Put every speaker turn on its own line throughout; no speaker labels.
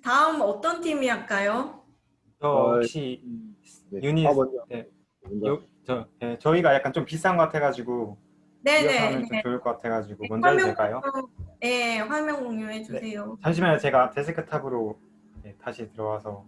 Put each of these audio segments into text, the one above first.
다음 어떤 팀이 할까요?
저
어,
혹시
네.
유닛
아, 먼저.
네,
먼저.
요, 저, 예, 저희가 약간 좀 비싼 것 같아가지고
네네.
하면 좀 좋을 것 같아가지고 먼저 해도 될까요?
네, 화면 공유해 주세요.
잠시만요. 제가 데스크탑으로 네, 다시 들어와서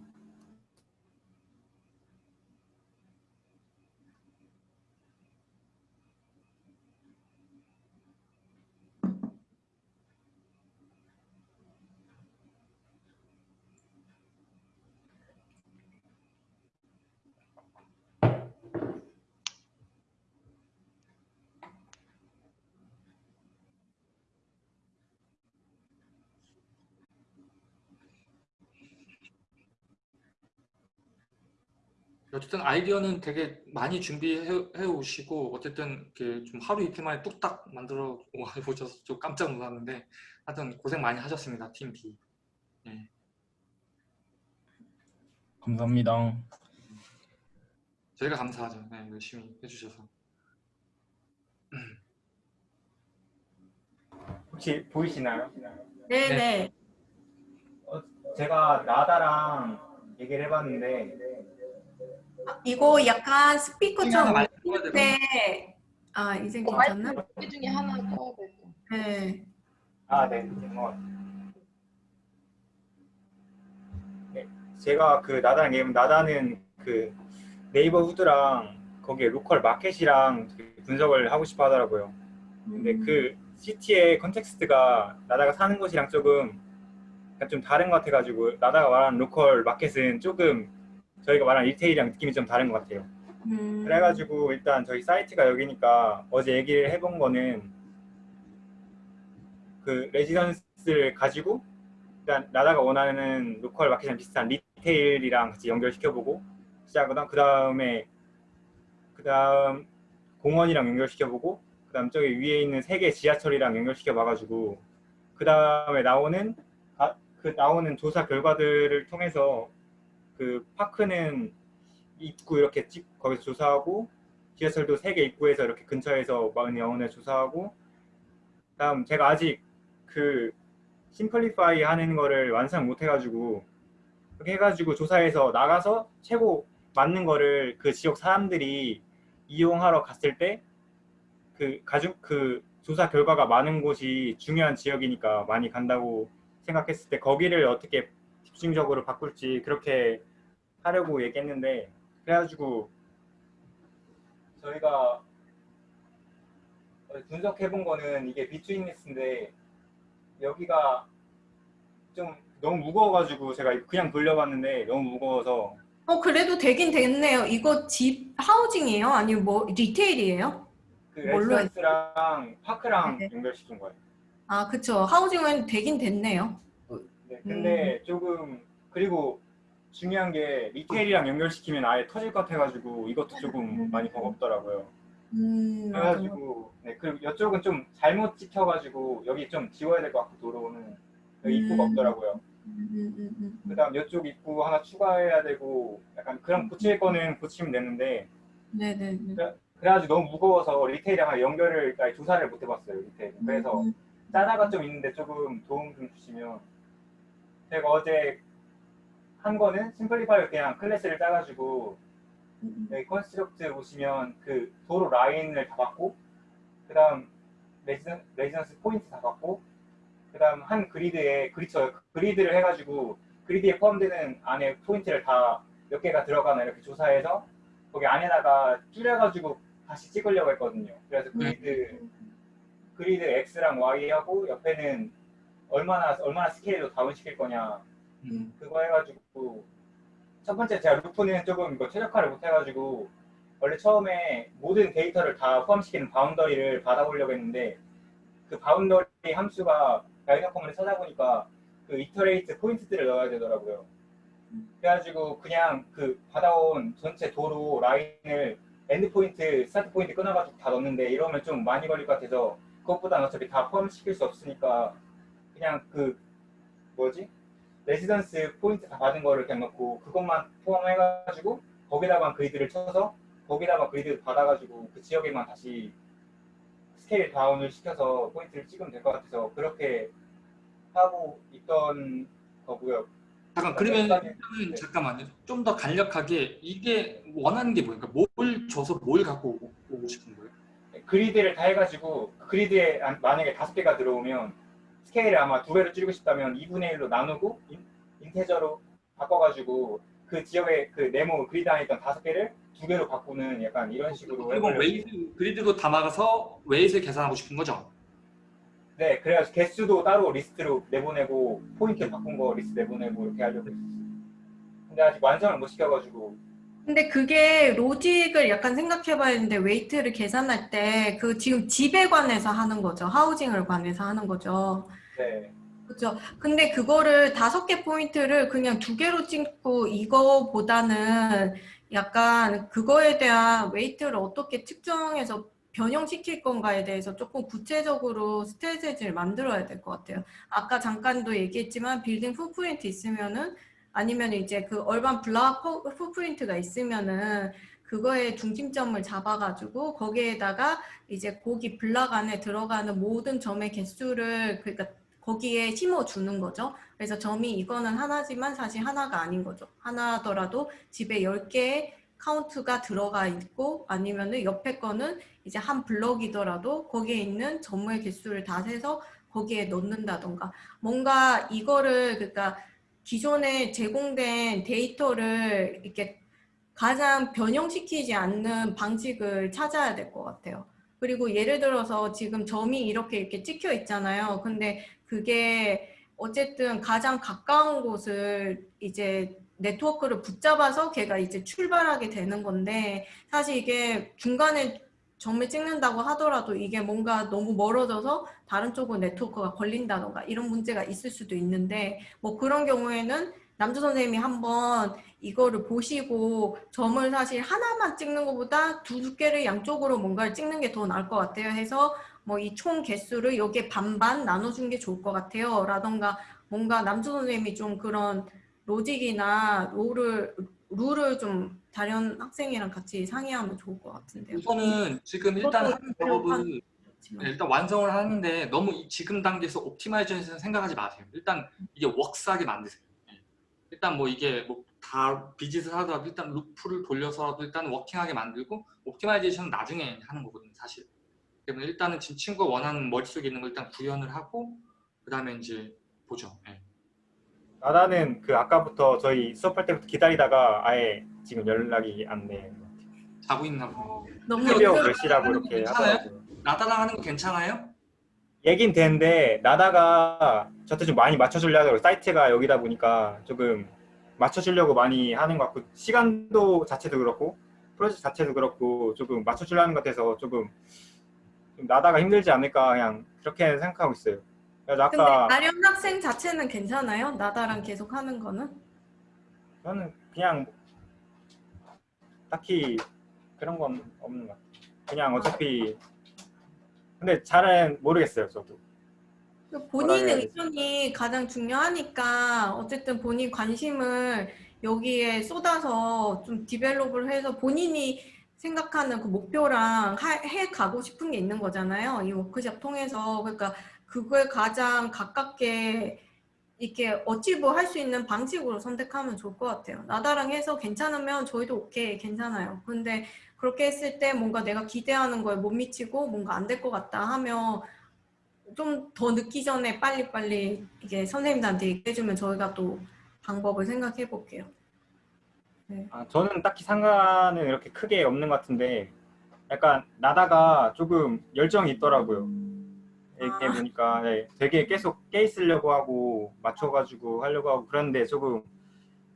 어쨌든 아이디어는 되게 많이 준비해 해 오시고 어쨌든 이렇게 좀 하루 이틀 만에 뚝딱 만들어 오셔서 좀 깜짝 놀랐는데 하여튼 고생 많이 하셨습니다 팀 B. 예.
감사합니다.
저희가 감사하죠. 네, 열심히 해주셔서.
혹시 보이시나요?
네네.
제가 나다랑 얘기를 해봤는데
아, 이거 약간 스피커
하나
좀
많이 써야 되거든요.
네. 아 이제 괜찮나?
이 중에 하나 써야 될 거.
네.
아, 네. 어. 네, 제가 그 나다랑 얘기하면 나다는 그 neighborhood랑 거기에 local market이랑 분석을 하고 싶어 하더라고요. 근데
음.
그 city의 context가 나다가 사는 곳이랑 조금 좀 다른 것 같아가지고 나다가 말하는 local market은 조금 저희가 말하는 retail이랑 느낌이 좀 다른 것 같아요.
음.
그래가지고 일단 저희 사이트가 여기니까 어제 얘기를 해본 거는 그 residence를 가지고 일단 나다가 원하는 local market이랑 비슷한 retail이랑 같이 연결시켜보고 시작하거나 그 다음에 그 다음 공원이랑 연결시켜보고 그 다음 저기 위에 있는 세 개 지하철이랑 연결시켜봐가지고 그 다음에 나오는 아, 그 나오는 조사 결과들을 통해서 그 파크는 입구 이렇게 찍 거기서 조사하고 지하철도 세 개 입구에서 이렇게 근처에서 많은 영혼을 조사하고 다음 제가 아직 그 심플리파이 하는 거를 완성 못 해가지고 그렇게 해가지고 조사해서 나가서 최고 맞는 거를 그 지역 사람들이 이용하러 갔을 때 그 가족 그 조사 결과가 많은 곳이 중요한 지역이니까 많이 간다고 생각했을 때 거기를 어떻게 집중적으로 바꿀지 그렇게 하려고 얘기했는데 그래가지고 저희가 분석해 본 거는 이게 비트윈리스인데 여기가 좀 너무 무거워가지고 제가 그냥 돌려봤는데 너무 무거워서
어 그래도 되긴 됐네요. 이거 집 하우징이에요? 아니면 뭐 리테일이에요?
그
뭘로
레지던스랑 파크랑
네.
연결시킨 거예요.
아 그쵸. 하우징은 되긴 됐네요.
네, 근데 조금 그리고 중요한 게 리테일이랑 연결시키면 아예 터질 것 같아가지고 이것도 조금 많이 버겁더라고요.
음.
그래가지고 네 그리고 이쪽은 좀 잘못 찍혀가지고 여기 좀 지워야 될 것 같고 도로는 여기 입구가
음.
없더라고요.
음, 음, 음, 음.
그다음 이쪽 입구 하나 추가해야 되고 약간 그럼 고칠 거는 고치면 되는데
네네.
그래가지고 너무 무거워서 retail이랑 연결을 조사를 못 해봤어요 retail. 그래서
음,
짜다가 좀 있는데 조금 도움 좀 주시면 제가 어제 한 거는 simplifier 그냥 클래스를 짜가지고
음,
여기 construct 보시면 그 도로 라인을 다 받고 그 다음 residen, residence point 다 받고 그 다음 한 grid에 grid 쳐 grid를 해가지고 grid에 포함되는 안에 포인트를 다 몇 개가 들어가나 이렇게 조사해서 거기 안에다가 줄여가지고 다시 찍으려고 했거든요. 그래서 grid grid X랑 Y하고 옆에는 얼마나 얼마나 스케일로 다운시킬 거냐
음.
그거 해가지고 첫 번째 제가 루프는 조금 이거 최적화를 못 해가지고 원래 처음에 모든 데이터를 다 포함시키는 boundary를 받아보려고 했는데 그 boundary 함수가 RhinoCommon을 찾아보니까 그 iterate 포인트들을 넣어야 되더라고요. 그래가지고 그냥 그 받아온 전체 도로 라인을 end point, start point 끊어가지고 다 넣는데 이러면 좀 많이 걸릴 것 같아서 그것보다는 어차피 다 포함시킬 수 없으니까 그냥 그 뭐지? residence point 다 받은 거를 그냥 넣고 그것만 포함해가지고 거기다가 grid를 쳐서 거기다가 grid 받아가지고 그 지역에만 다시 scale down을 시켜서 포인트를 찍으면 될 것 같아서 그렇게 하고 있던 거고요.
잠깐 그러면
일단은
잠깐만요. 좀 더 간략하게 이게 원하는 게 뭐예요? 그러니까 뭘 줘서 뭘 갖고 오- 오고 싶은 거예요?
grid를 다 해가지고 그 grid에 안- 만약에 다섯 개가 들어오면 스케일을 아마 두 배로 줄이고 싶다면 2분의 1로 나누고 인, integer로 바꿔가지고 그 지역의 그 네모 grid 안에 있던 다섯 개를 두 개로 바꾸는 약간 이런 식으로
그리고
해보려고
weight grid로 담아가서 weight를 계산하고 싶은 거죠?
네 그래가지고 개수도 따로 리스트로 내보내고 포인트 바꾼 거 리스트 내보내고 이렇게 하려고 했어요 근데 아직 완성을 못 시켜가지고
근데 그게 로직을 약간 생각해봐야 되는데 weight를 계산할 때 그 지금 집에 관해서 하는 거죠. housing을 관해서 하는 거죠.
네
그렇죠. 근데 그거를 다섯 개 포인트를 그냥 두 개로 찍고 이거보다는 약간 그거에 대한 weight를 어떻게 측정해서 변형시킬 건가에 대해서 조금 구체적으로 strategy를 만들어야 될 것 같아요. 아까 잠깐도 얘기했지만 building footprint 있으면은 아니면 이제 그 urban block footprint가 있으면은 그거에 중심점을 잡아가지고 거기에다가 이제 고기 블락 안에 들어가는 모든 점의 개수를 그러니까 거기에 심어주는 거죠. 그래서 점이 이거는 하나지만 사실 하나가 아닌 거죠. 하나더라도 집에 10개의 카운트가 들어가 있고 아니면은 옆에 거는 이제 한 block이더라도 거기에 있는 점의 개수를 다 세서 거기에 넣는다던가 뭔가 이거를 그러니까 기존에 제공된 데이터를 이렇게 가장 변형시키지 않는 방식을 찾아야 될 것 같아요. 그리고 예를 들어서 지금 점이 이렇게 이렇게 찍혀 있잖아요. 근데 그게 어쨌든 가장 가까운 곳을 이제 네트워크를 붙잡아서 걔가 이제 출발하게 되는 건데 사실 이게 중간에 점을 찍는다고 하더라도 이게 뭔가 너무 멀어져서 다른 쪽은 네트워크가 걸린다던가 이런 문제가 있을 수도 있는데 뭐 그런 경우에는 남주 선생님이 한번 이거를 보시고 점을 사실 하나만 찍는 것보다 두 개를 양쪽으로 뭔가를 찍는 게 더 나을 것 같아요 해서 뭐 이 총 개수를 여기에 반반 나눠준 게 좋을 것 같아요 라던가 뭔가 남주 선생님이 좀 그런 로직이나 룰을 룰을 좀 다른 학생이랑 같이 상의하면 좋을 것 같은데요.
우선은 지금 일단 작업은 네. 일단 완성을 하는데 너무 이 지금 단계에서 optimization 생각하지 마세요. 일단 이게 works하게 만드세요. 예. 일단 뭐 이게 뭐 다 visit을 하더라도 일단 loop를 돌려서라도 일단 working하게 만들고 optimization은 나중에 하는 거거든요, 사실. 그러면 일단은 지금 친구가 원하는 머릿속에 있는 걸 일단 구현을 하고 그 다음에 이제 보죠. 예.
나다는 그 아까부터 저희 수업할 때부터 기다리다가 아예 지금 연락이 안 돼.
자고 있나 보네.
너무
새벽
그-
몇 시라고 이렇게? 하더라고요.
나다랑 하는 거 괜찮아요?
얘긴 되는데 나다가 저한테 좀 많이 맞춰주려고 사이트가 여기다 보니까 조금 맞춰주려고 많이 하는 것 같고 시간도 자체도 그렇고 프로젝트 자체도 그렇고 조금 맞춰주려는 것 같아서 조금 좀 나다가 힘들지 않을까 그냥 그렇게 생각하고 있어요. 그래서
근데 나련 학생 자체는 괜찮아요? 나다랑 계속 하는 거는?
저는 그냥 딱히 그런 건 없는 것 같아요. 그냥 어차피 근데 잘은 모르겠어요 저도.
본인
뭐라 해야
의견이 가장 중요하니까 어쨌든 본인 관심을 여기에 쏟아서 좀 develop을 해서 본인이 생각하는 그 목표랑 하- 해 가고 싶은 게 있는 거잖아요. 이 워크숍 통해서 그러니까 그거에 가장 가깝게 이렇게 어치브 할 수 있는 방식으로 선택하면 좋을 것 같아요. 나다랑 해서 괜찮으면 저희도 오케이 괜찮아요. 근데 그렇게 했을 때 뭔가 내가 기대하는 거에 못 미치고 뭔가 안 될 것 같다 하면 좀 더 늦기 전에 빨리빨리 이게 선생님들한테 얘기해주면 저희가 또 방법을 생각해 볼게요.
아, 저는 딱히 상관은 이렇게 크게 없는 것 같은데 약간 나다가 조금 열정이 있더라고요. 이렇게
아.
보니까 네, 되게 계속 깨 있으려고 하고 맞춰가지고 하려고 하고 그런데 조금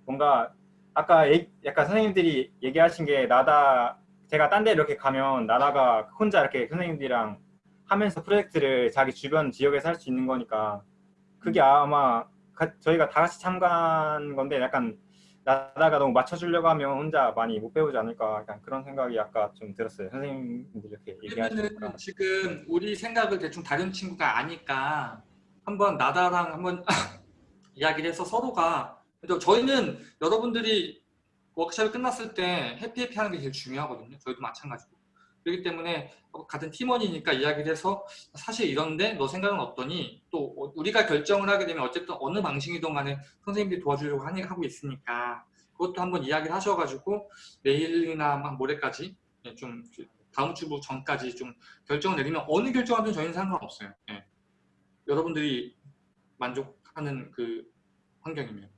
뭔가 아까 얘- 약간 선생님들이 얘기하신 게 나다 제가 딴 데 이렇게 가면 나다가 혼자 이렇게 선생님들이랑 하면서 프로젝트를 자기 주변 지역에서 할 수 있는 거니까 그게 아마 가- 저희가 다 같이 참가한 건데 약간 나다가 너무 맞춰주려고 하면 혼자 많이 못 배우지 않을까 약간 그런 생각이 아까 좀 들었어요. 선생님들 이렇게 얘기하시니까.
지금 우리 생각을 대충 다른 친구가 아니까 한번 나다랑 한번 이야기를 해서 서로가 저희는 여러분들이 워크숍이 끝났을 때 해피해피 하는 게 제일 중요하거든요. 저희도 마찬가지고. 그렇기 때문에 같은 팀원이니까 이야기를 해서 사실 이런데 너 생각은 어떠니? 또 우리가 결정을 하게 되면 어쨌든 어느 방식이든 간에 선생님들이 도와주려고 하고 있으니까 그것도 한번 이야기를 하셔가지고 내일이나 막 모레까지 예, 좀 다음 주부 전까지 좀 결정을 내리면 어느 결정하든 저희는 상관없어요. 예. 여러분들이 만족하는 그 환경이면.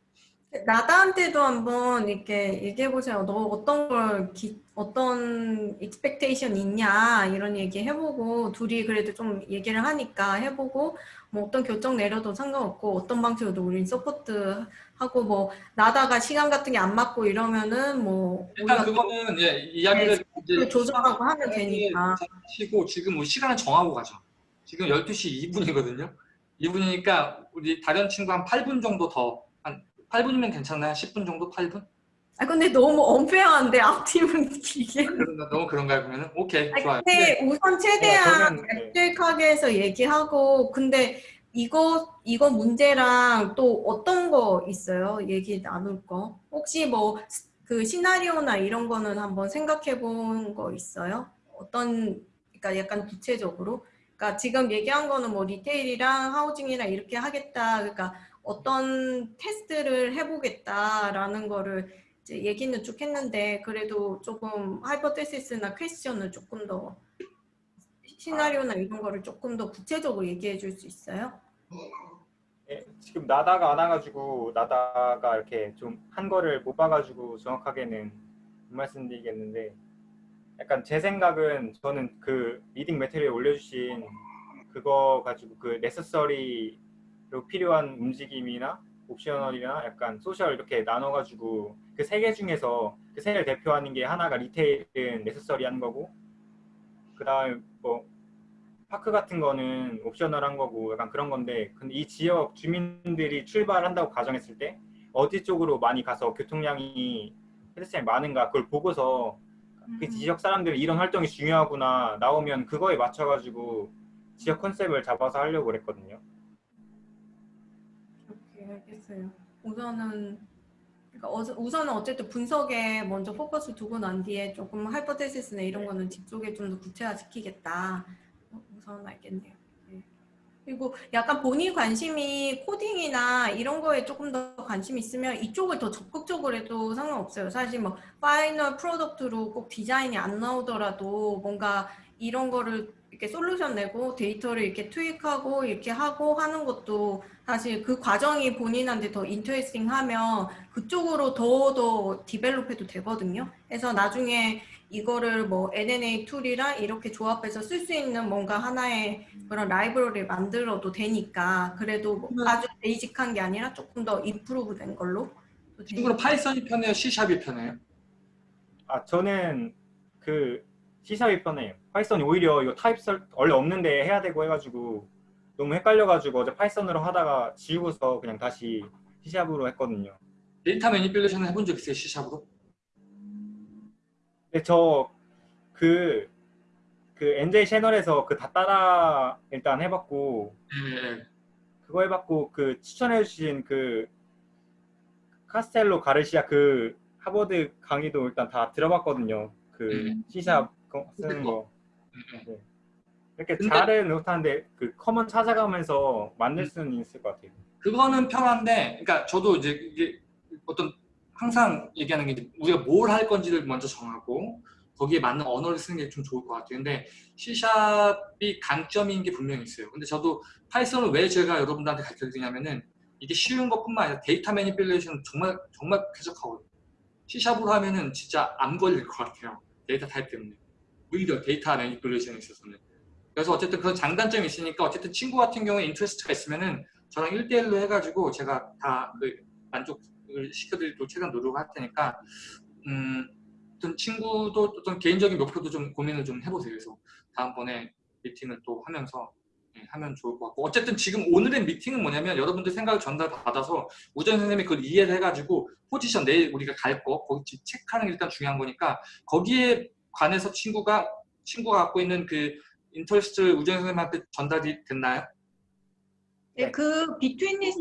나다한테도 한번 이렇게 얘기해 보세요. 너 어떤 걸 기, 어떤 expectation 있냐 이런 얘기 해보고 둘이 그래도 좀 얘기를 하니까 해보고 뭐 어떤 결정 내려도 상관없고 어떤 방식으로도 우린 support 하고 뭐 나다가 시간 같은 게 안 맞고 이러면은 뭐
일단 그거는 예, 이야기를 이제
조절하고 하면 되니까.
하시고 지금 우리 시간을 정하고 가죠. 지금 12시 2분이거든요. 2분이니까 우리 다른 친구 한 8분 정도 더, 한 8분이면 괜찮나요? 10분 정도? 8분?
아 근데 너무 unfair한데 앞팀은 길게.
그런가, 너무 그런가요? 그러면은? 오케이,
아니,
좋아요.
근데 우선 최대한
저는, 네.
해서 얘기하고 근데 이거 이거 문제랑 또 어떤 거 있어요? 얘기 나눌 거 혹시 뭐 그 시나리오나 이런 거는 한번 생각해 본 거 있어요? 어떤 그러니까 약간 구체적으로 그러니까 지금 얘기한 거는 뭐 retail이랑 housing이랑 이렇게 하겠다 그러니까 어떤 테스트를 해보겠다라는 거를 이제 얘기는 쭉 했는데 그래도 조금 hypothesis나 question을 조금 더 시나리오나 이런 거를 조금 더 구체적으로 얘기해 줄 수 있어요?
예, 지금 나다가 안 와가지고 나다가 이렇게 좀 한 거를 못 봐가지고 정확하게는 못 말씀드리겠는데 약간 제 생각은 저는 그 reading material 올려주신 그거 가지고 그 necessary 로 필요한 움직임이나 optional이나 약간 social 이렇게 나눠가지고 그 세 개 중에서 그 세 개를 대표하는 게 하나가 retail은 necessary 하는 거고 그 다음에 뭐 park 같은 거는 optional한 거고 약간 그런 건데 근데 이 지역 주민들이 출발한다고 가정했을 때 어디 쪽으로 많이 가서 교통량이 pedestrian이 많은가 그걸 보고서 그
음.
지역 사람들이 이런 활동이 중요하구나 나오면 그거에 맞춰가지고 지역 컨셉을 잡아서 하려고 그랬거든요.
알겠어요. 우선은 그러니까 우선은 어쨌든 분석에 먼저 포커스 두고 난 뒤에 조금 hypothesis나 이런 거는 뒤쪽에 좀 더 구체화시키겠다. 어, 우선 알겠네요. 네. 그리고 약간 본인 관심이 코딩이나 이런 거에 조금 더 관심 있으면 이쪽을 더 적극적으로 해도 상관없어요. 사실 뭐 final product로 꼭 디자인이 안 나오더라도 뭔가 이런 거를 이렇게 솔루션 내고 데이터를 이렇게 투입하고 이렇게 하고 하는 것도 사실 그 과정이 본인한테 더 interesting 하면 그쪽으로 더더 develop해도 되거든요. 그래서 나중에 이거를 뭐 NNA 툴이랑 이렇게 조합해서 쓸 수 있는 뭔가 하나의 그런 라이브러리를 만들어도 되니까 그래도 뭐 아주 basic한 게 아니라 조금 더 improve 된 걸로 되니까.
Python이 편해요? C샵이 편해요?
아 저는 그 C샵이 편해요. 파이썬이 오히려 이거 타입 설 원래 없는데 해야 되고 해가지고 너무 헷갈려가지고 어제 Python으로 하다가 지우고서 그냥 다시 C샵으로 했거든요.
데이터 manipulation 해본 적 있어요? C샵으로?
근데 저그 그 NJ 채널에서 그 다 따라 일단 해봤고
네.
그거 해봤고 그 추천해주신 그 카스텔로 가르시아 그 하버드 강의도 일단 다 들어봤거든요. 그
음.
C샵 거- 쓰는 거.
네.
이렇게
근데-
잘은 못하는데 그 command 찾아가면서 만들 수는 있을 것 같아요.
그거는 편한데, 그러니까 저도 이제 이게 어떤 항상 얘기하는 게 우리가 뭘 할 건지를 먼저 정하고 거기에 맞는 언어를 쓰는 게 좀 좋을 것 같아요. 근데 C샵이 강점인 게 분명히 있어요. 근데 저도 Python을 왜 제가 여러분들한테 가르쳐 드리냐면은 이게 쉬운 것뿐만 아니라 데이터 manipulation 정말 정말 쾌적하거든요. C샵으로 하면은 진짜 안 걸릴 것 같아요. 데이터 타입 때문에. 오히려 데이터 manipulation에 있어서는. 그래서 어쨌든 그런 장단점이 있으니까 어쨌든 친구 같은 경우에 interest가 있으면은 저랑 1대1로 해가지고 제가 다그 만족을 시켜드리도록 최대한 노력할 테니까 음, 어떤 친구도 어떤 개인적인 목표도 좀 고민을 좀 해보세요. 그래서 다음번에 미팅을 또 하면서 예, 하면 좋을 것 같고 어쨌든 지금 오늘의 미팅은 뭐냐면 여러분들 생각을 전달받아서 우정 선생님이 그걸 이해를 해가지고 포지션 내일 우리가 갈 거 거기 체크하는 게 일단 중요한 거니까 거기에 관해서 친구가 친구가 갖고 있는 그 interest 우정 선생님한테 전달이 됐나요?
네, 그 betweenness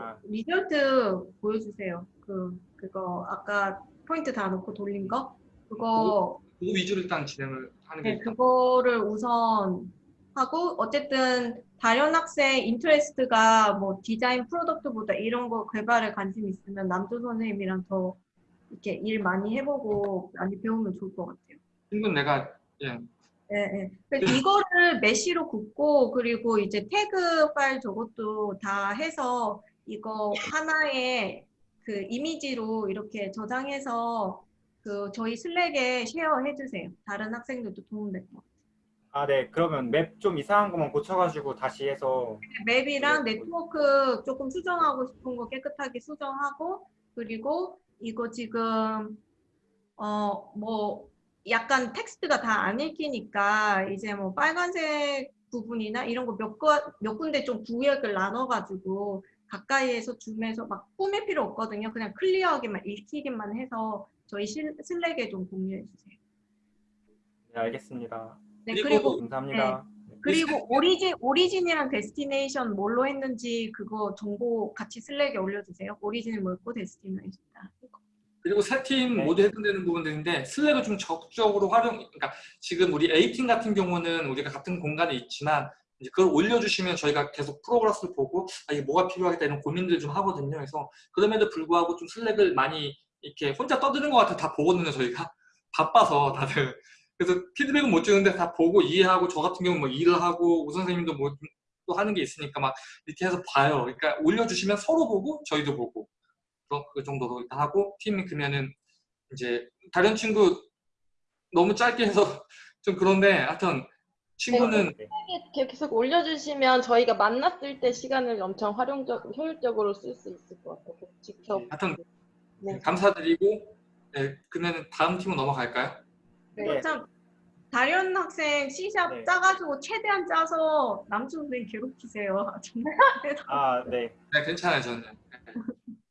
아.
result 보여주세요. 그 그거 아까 포인트 다 놓고 돌린 거 그거
그거 위주로 일단 진행을 하는 게
네,
일단
그거를 우선 하고 어쨌든 다른 학생 interest가 뭐 디자인 product보다 이런 거 개발에 관심 있으면 남주 선생님이랑 더 이렇게 일 많이 해보고 많이 배우면 좋을 것 같아요.
친구는 내가 예,
네, 네. 이거를 메시로 굽고 그리고 이제 태그 파일 저것도 다 해서 이거 하나의 그 이미지로 이렇게 저장해서 그 저희 Slack에 share해 주세요. 다른 학생들도 도움될 것 같아요.
아, 네. 그러면 map 좀 이상한 것만 고쳐가지고 다시 해서
map이랑 네트워크 조금 수정하고 싶은 거 깨끗하게 수정하고 그리고 이거 지금 어뭐 약간 텍스트가 다 안 읽히니까 이제 뭐 빨간색 부분이나 이런 거 몇 몇 군데 좀 구역을 나눠가지고 가까이에서 줌해서 막 꾸밀 필요 없거든요. 그냥 clear하게만 읽히기만 해서 저희 실- Slack에 좀 공유해 주세요.
네, 알겠습니다.
네
그리고
감사합니다.
그리고 origin, origin이랑 destination 뭘로 했는지 그거 정보 같이 Slack에 올려주세요. origin이 뭐였고 destination.
그리고 세팀
네.
모두 해당되는 부분들인데 슬랙을 좀 적극적으로 활용 그러니까 지금 우리 A팀 같은 경우는 우리가 같은 공간에 있지만 이제 그걸 올려주시면 저희가 계속 프로그래스를 보고 아, 이게 뭐가 필요하겠다 이런 고민들 좀 하거든요. 그래서 그럼에도 불구하고 좀 슬랙을 많이 이렇게 혼자 떠드는 것 같아 다 보거든요. 저희가 바빠서 다들 그래서 피드백은 못 주는데 다 보고 이해하고 저 같은 경우 뭐 일을 하고 우 선생님도 뭐 또 하는 게 있으니까 막 이렇게 해서 봐요. 그러니까 올려주시면 서로 보고 저희도 보고 그- 그 정도로 일단 하고 팀이 그러면은 이제 다른 친구 너무 짧게 해서 좀 그런데 하여튼 친구는
네.
이렇게 계속 올려주시면 저희가 만났을 때 시간을 엄청 활용적, 효율적으로 쓸 수 있을 것 같아요. 직접.
하여튼
네.
감사드리고 네, 그러면 다음 팀으로 넘어갈까요?
네.
참 다련 학생 C샵
네.
짜가지고 최대한 짜서 남준 선생님 괴롭히세요. 정말.
아, 네.
네, 괜찮아요 저는.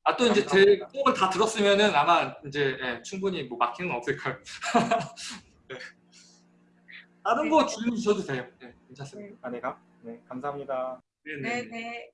아 또 이제 제 곡을 다 들었으면은 아마 이제 예, 충분히 뭐 막히는 건 없을 거예요. 네. 다른 거 질문 주셔도 돼요. 네, 괜찮습니다.
아, 네. 감, 네. 감사합니다.
네, 네.
네, 네.